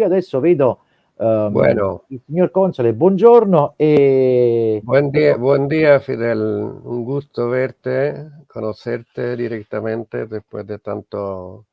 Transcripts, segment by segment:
io adesso vedo um, bueno. il signor Console, buongiorno e... Buen día, buen día Fidel, un gusto verte, conocerte directamente después de tanto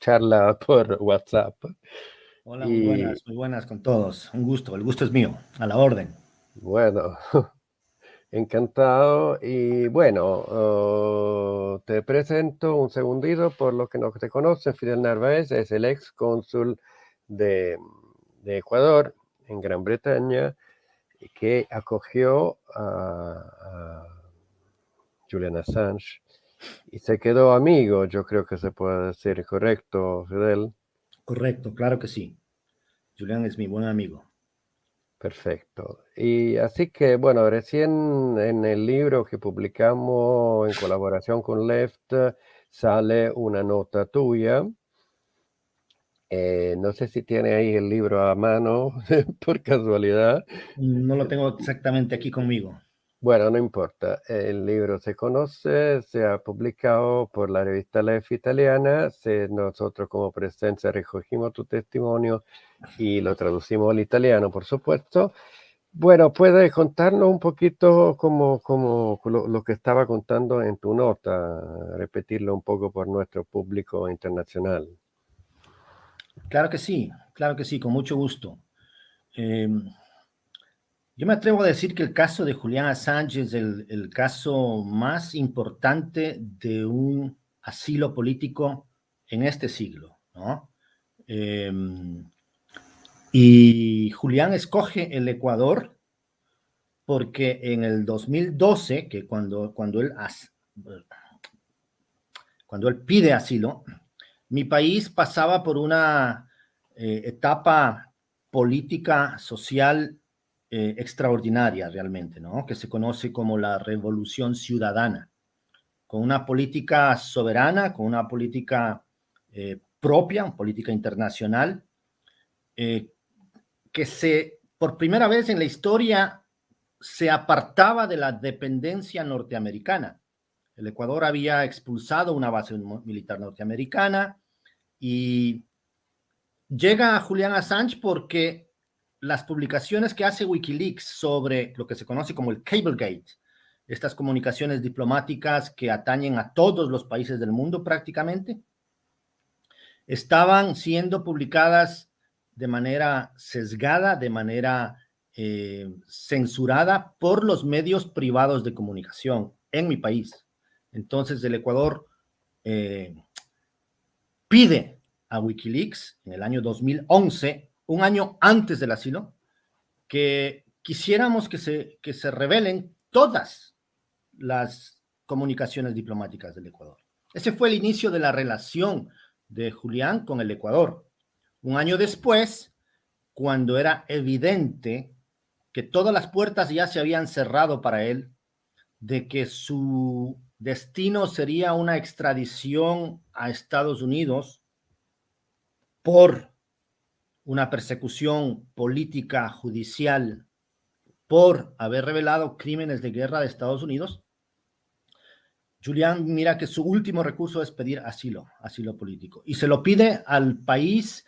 charla por WhatsApp. Hola, muy buenas, muy buenas con todos. Un gusto, el gusto es mío, a la orden. Bueno, encantado. Y bueno, uh, te presento un segundito por lo que no te conocen. Fidel Narváez es el ex cónsul de, de Ecuador en Gran Bretaña que acogió a, a Julian Assange y se quedó amigo, yo creo que se puede decir, ¿correcto, Fidel? Correcto, claro que sí. Julián es mi buen amigo. Perfecto. Y así que, bueno, recién en el libro que publicamos en colaboración con Left sale una nota tuya. Eh, no sé si tiene ahí el libro a mano, por casualidad. No lo tengo exactamente aquí conmigo. Bueno, no importa. El libro se conoce, se ha publicado por la revista Lef italiana. nosotros como presencia recogimos tu testimonio y lo traducimos al italiano, por supuesto. Bueno, ¿puedes contarnos un poquito como, como lo, lo, que estaba contando en tu nota? Repetirlo un poco por nuestro público internacional. Claro que sí, claro que sí, con mucho gusto. Eh, yo me atrevo a decir que el caso de Julián Assange es el, caso más importante de un asilo político en este siglo, ¿no? Em, y Julián escoge el Ecuador porque en el 2012, que cuando, cuando, él, cuando él pide asilo, mi país pasaba por una eh, etapa política, social eh, extraordinaria realmente, ¿no? Que se conoce como la revolución ciudadana, con una política soberana, con una política eh, propia, política internacional, eh, que se, por primera vez en la historia, se apartaba de la dependencia norteamericana. El Ecuador había expulsado una base militar norteamericana y llega a Julián Assange porque las publicaciones que hace Wikileaks sobre lo que se conoce como el Cablegate, estas comunicaciones diplomáticas que atañen a todos los países del mundo prácticamente, estaban siendo publicadas de manera sesgada, de manera eh, censurada por los medios privados de comunicación en mi país. Entonces el Ecuador eh, pide a Wikileaks en el año 2011 un año antes del asilo, que quisiéramos que se, que se revelen todas las comunicaciones diplomáticas del Ecuador. Ese fue el inicio de la relación de Julián con el Ecuador. Un año después, cuando era evidente que todas las puertas ya se habían cerrado para él, de que su destino sería una extradición a Estados Unidos por una persecución política judicial por haber revelado crímenes de guerra de Estados Unidos, Julián mira que su último recurso es pedir asilo, asilo político, y se lo pide al país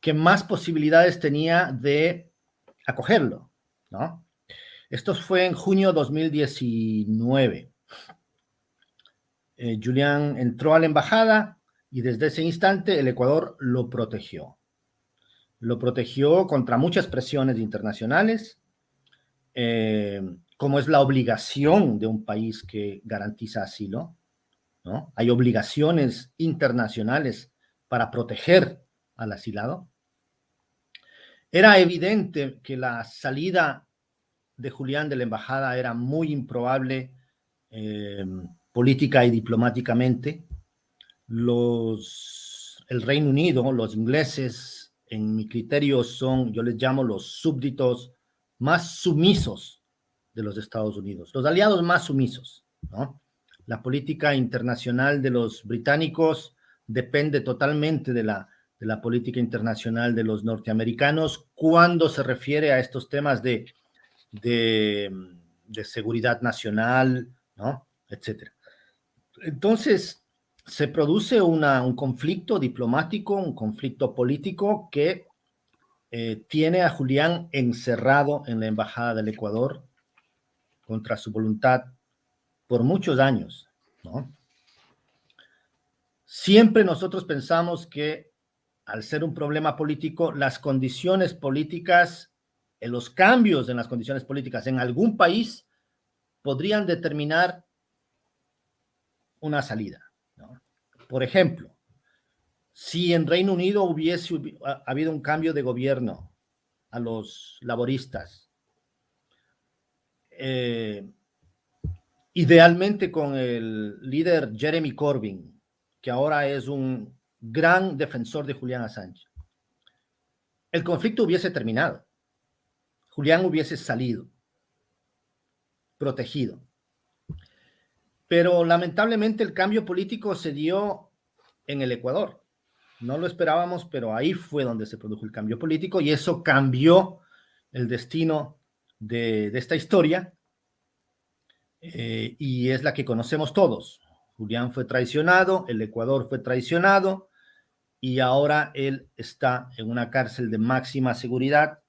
que más posibilidades tenía de acogerlo, ¿no? Esto fue en junio de 2019. Eh, Julián entró a la embajada y desde ese instante el Ecuador lo protegió lo protegió contra muchas presiones internacionales, eh, como es la obligación de un país que garantiza asilo. Hay obligaciones internacionales para proteger al asilado. Era evidente que la salida de Julián de la embajada era muy improbable eh, política y diplomáticamente. Los, el Reino Unido, los ingleses, en mi criterio, son, yo les llamo los súbditos más sumisos de los Estados Unidos, los aliados más sumisos, ¿no? La política internacional de los británicos depende totalmente de la, de la política internacional de los norteamericanos cuando se refiere a estos temas de, de, de seguridad nacional, ¿no? Etcétera. Entonces, se produce un conflicto diplomático, un conflicto político que eh, tiene a Julián encerrado en la Embajada del Ecuador contra su voluntad por muchos años. Siempre nosotros pensamos que al ser un problema político, las condiciones políticas, en los cambios en las condiciones políticas en algún país podrían determinar una salida. Por ejemplo, si en Reino Unido hubiese habido un cambio de gobierno a los laboristas, eh, idealmente con el líder Jeremy Corbyn, que ahora es un gran defensor de Julián Assange, el conflicto hubiese terminado. Julián hubiese salido, protegido. Pero lamentablemente el cambio político se dio en el Ecuador. No lo esperábamos, pero ahí fue donde se produjo el cambio político y eso cambió el destino de, esta historia eh, y es la que conocemos todos. Julián fue traicionado, el Ecuador fue traicionado y ahora él está en una cárcel de máxima seguridad,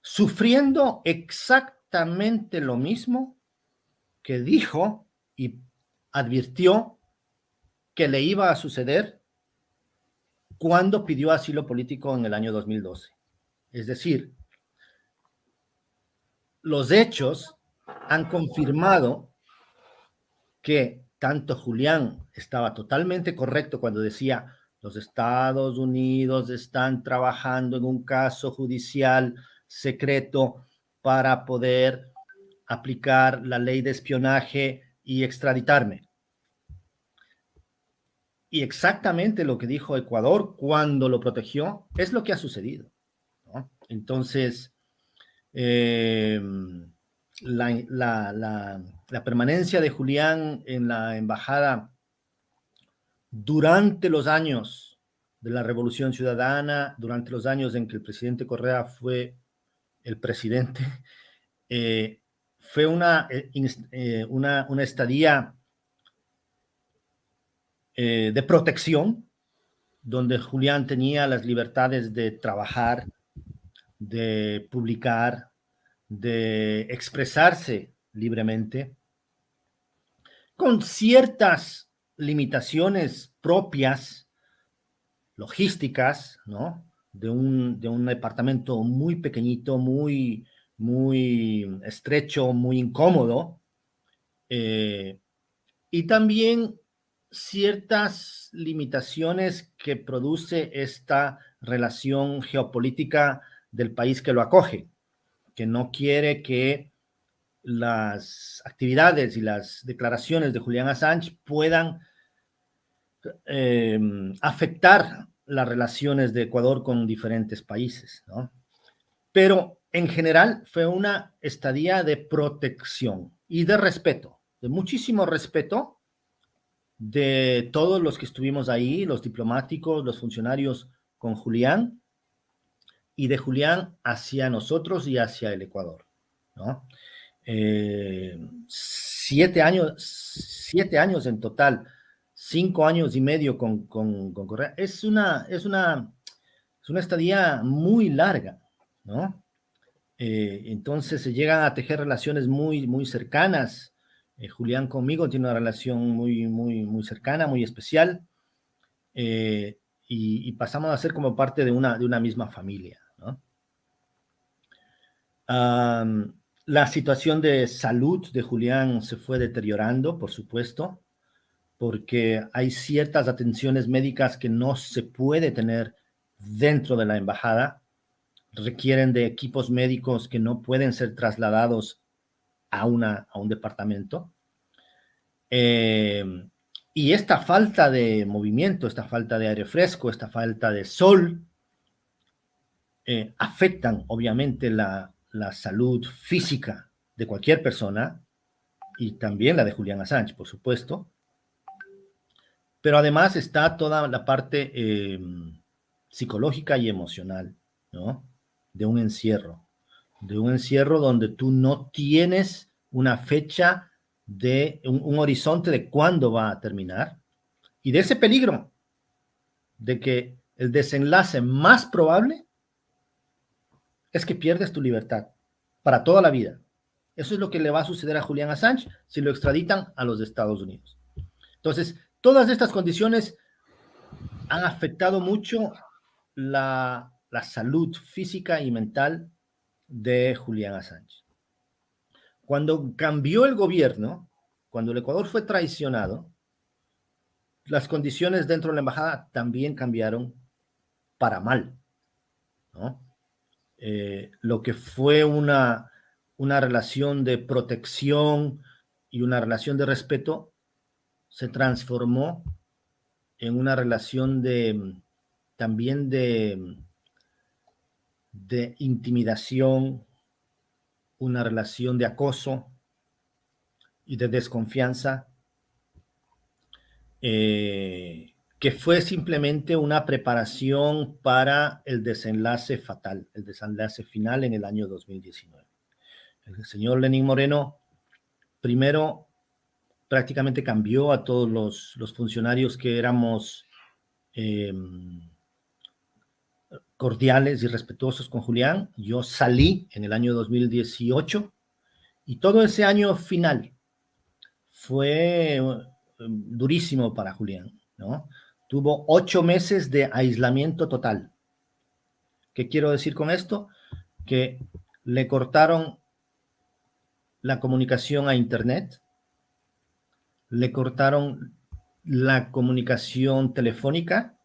sufriendo exactamente lo mismo que dijo y advirtió que le iba a suceder cuando pidió asilo político en el año 2012. Es decir, los hechos han confirmado que tanto Julián estaba totalmente correcto cuando decía los Estados Unidos están trabajando en un caso judicial secreto para poder aplicar la ley de espionaje y extraditarme. Y exactamente lo que dijo Ecuador cuando lo protegió es lo que ha sucedido. Entonces, eh, la, permanencia de Julián en la embajada durante los años de la Revolución Ciudadana, durante los años en que el presidente Correa fue el presidente, eh, fue una, eh, eh, una, una, estadía de protección, donde Julián tenía las libertades de trabajar, de publicar, de expresarse libremente, con ciertas limitaciones propias, logísticas, ¿no? De un, de un departamento muy pequeñito, muy, muy estrecho, muy incómodo, eh, y también ciertas limitaciones que produce esta relación geopolítica del país que lo acoge que no quiere que las actividades y las declaraciones de Julián Assange puedan eh, afectar las relaciones de Ecuador con diferentes países, ¿no? Pero en general fue una estadía de protección y de respeto, de muchísimo respeto de todos los que estuvimos ahí, los diplomáticos, los funcionarios con Julián, y de Julián hacia nosotros y hacia el Ecuador. Eh, siete, años, siete años en total, cinco años y medio con, con, Correa, es una, es, una, es una estadía muy larga, ¿no? Eh, entonces se llegan a tejer relaciones muy, muy cercanas. Eh, Julián conmigo tiene una relación muy, muy, muy cercana, muy especial. Y, y, pasamos a ser como parte de una, de una misma familia la situación de salud de Julián se fue deteriorando, por supuesto, porque hay ciertas atenciones médicas que no se puede tener dentro de la embajada, requieren de equipos médicos que no pueden ser trasladados a, una, a un departamento. Em, y esta falta de movimiento, esta falta de aire fresco, esta falta de sol, eh, afectan obviamente la, la salud física de cualquier persona y también la de Julián Assange, por supuesto. Pero además está toda la parte em, psicológica y emocional, ¿no? De un encierro, de un encierro donde tú no tienes una fecha de un horizonte de cuándo va a terminar y de ese peligro de que el desenlace más probable es que pierdes tu libertad para toda la vida. Eso es lo que le va a suceder a Julián Assange si lo extraditan a los Estados Unidos. Entonces, todas estas condiciones han afectado mucho la, la salud física y mental de Julián Assange. Cuando cambió el gobierno, cuando el Ecuador fue traicionado, las condiciones dentro de la embajada también cambiaron para mal. Eh, lo que fue una, una relación de protección y una relación de respeto se transformó en una relación de también de, de intimidación, una relación de acoso y de desconfianza, eh, que fue simplemente una preparación para el desenlace fatal, el desenlace final en el año 2019. El señor Lenín Moreno primero prácticamente cambió a todos los, funcionarios que éramos em, cordiales y respetuosos con Julián. Yo salí en el año 2018 y todo ese año final fue em, durísimo para Julián, ¿no? Tuvo ocho meses de aislamiento total. ¿Qué quiero decir con esto? Que le cortaron la comunicación a Internet, le cortaron la comunicación telefónica,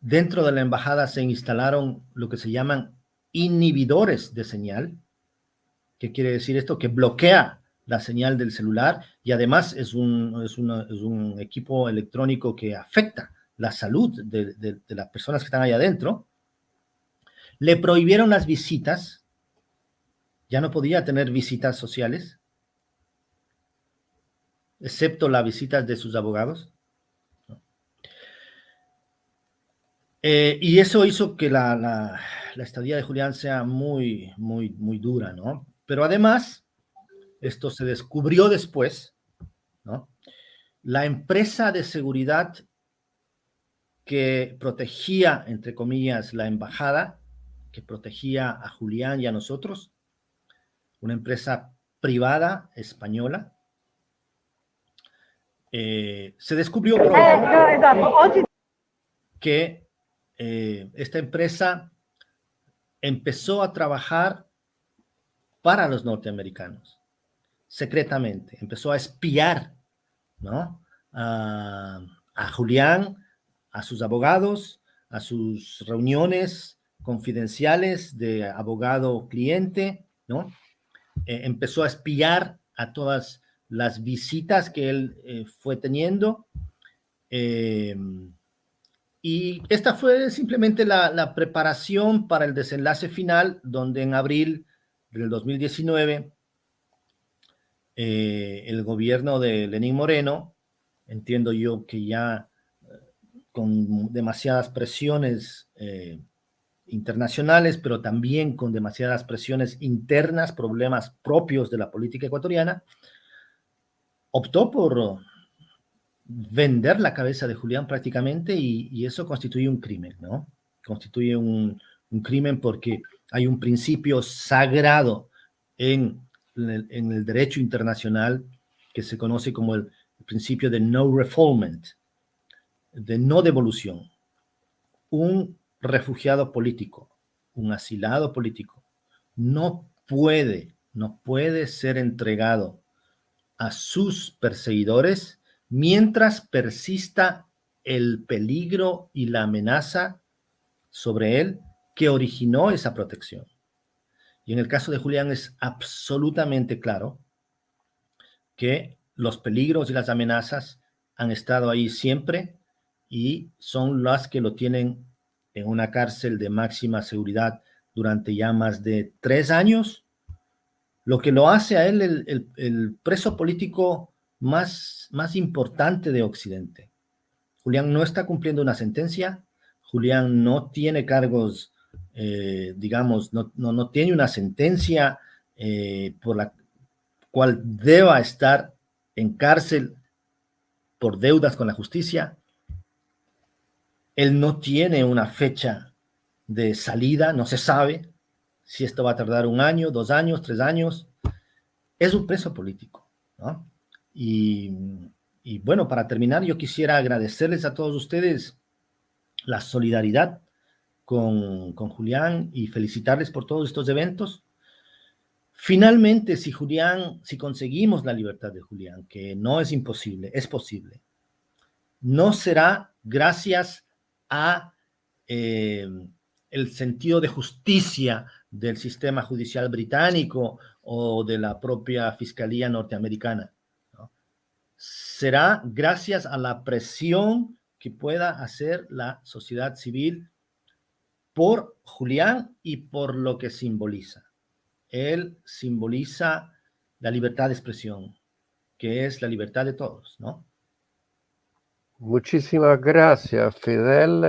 dentro de la embajada se instalaron lo que se llaman inhibidores de señal. ¿Qué quiere decir esto? Que bloquea la señal del celular y además es un, es un equipo electrónico que afecta la salud de, de, las personas que están ahí adentro. Le prohibieron las visitas, ya no podía tener visitas sociales, excepto las visitas de sus abogados. Eh, y eso hizo que la, la, la, estadía de Julián sea muy, muy, muy dura, ¿no? Pero además, esto se descubrió después, ¿no? La empresa de seguridad que protegía, entre comillas, la embajada, que protegía a Julián y a nosotros, una empresa privada española, eh, se descubrió pronto que eh, esta empresa empezó a trabajar para los norteamericanos, secretamente, empezó a espiar, ¿no? A, Julián, a sus abogados, a sus reuniones confidenciales de abogado-cliente, ¿no? Eh, empezó a espiar a todas las visitas que él eh, fue teniendo. Y esta fue simplemente la, preparación para el desenlace final, donde en abril del 2019 el gobierno de Lenín Moreno, entiendo yo que ya con demasiadas presiones internacionales, pero también con demasiadas presiones internas, problemas propios de la política ecuatoriana, optó por vender la cabeza de Julián prácticamente y, eso constituye un crimen, ¿no? Constituye un, crimen porque hay un principio sagrado en el, derecho internacional que se conoce como el, principio de no refoulement, de no devolución. Un refugiado político, un asilado político, no puede, no puede ser entregado a sus perseguidores mientras persista el peligro y la amenaza sobre él que originó esa protección. Y en el caso de Julián es absolutamente claro que los peligros y las amenazas han estado ahí siempre y son las que lo tienen en una cárcel de máxima seguridad durante ya más de tres años, lo que lo hace a él el, preso político más, más importante de Occidente. Julián no está cumpliendo una sentencia, Julián no tiene cargos, eh, digamos, no, no, tiene una sentencia eh, por la cual deba estar en cárcel por deudas con la justicia Él no tiene una fecha de salida, no se sabe si esto va a tardar un año, dos años, tres años. Es un preso político. ¿no? Y, bueno, para terminar, yo quisiera agradecerles a todos ustedes la solidaridad con, con, Julián y felicitarles por todos estos eventos. Finalmente, si Julián, si conseguimos la libertad de Julián, que no es imposible, es posible, no será gracias a eh, el sentido de justicia del sistema judicial británico o de la propia Fiscalía norteamericana. Será gracias a la presión que pueda hacer la sociedad civil por Julián y por lo que simboliza. Él simboliza la libertad de expresión, que es la libertad de todos, ¿no? Muchísimas gracias, Fidel.